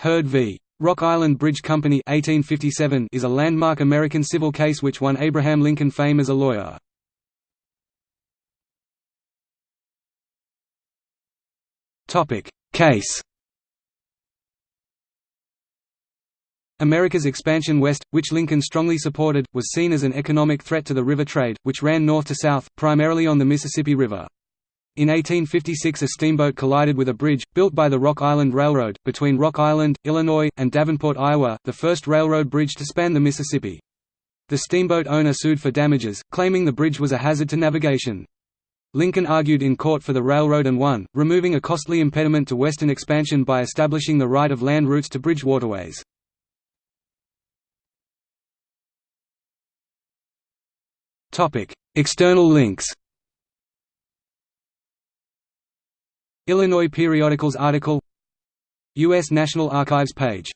Hurd v. Rock Island Bridge Company 1857 is a landmark American civil case which won Abraham Lincoln fame as a lawyer. Case America's expansion west, which Lincoln strongly supported, was seen as an economic threat to the river trade, which ran north to south, primarily on the Mississippi River. In 1856 a steamboat collided with a bridge, built by the Rock Island Railroad, between Rock Island, Illinois, and Davenport, Iowa, the first railroad bridge to span the Mississippi. The steamboat owner sued for damages, claiming the bridge was a hazard to navigation. Lincoln argued in court for the railroad and won, removing a costly impediment to western expansion by establishing the right of land routes to bridge waterways. External links Illinois Periodicals article U.S. National Archives page